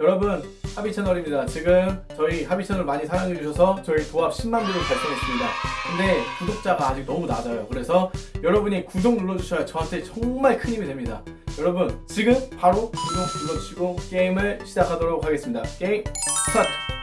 여러분 하비 채널입니다. 지금 저희 하비 채널 많이 사랑해 주셔서 저희 도합 10만 view를 달성했습니다. 근데 구독자가 아직 너무 낮아요. 그래서 여러분이 구독 눌러주셔야 저한테 정말 큰 힘이 됩니다. 여러분 지금 바로 구독 눌러주시고 게임을 시작하도록 하겠습니다. 게임 스타트!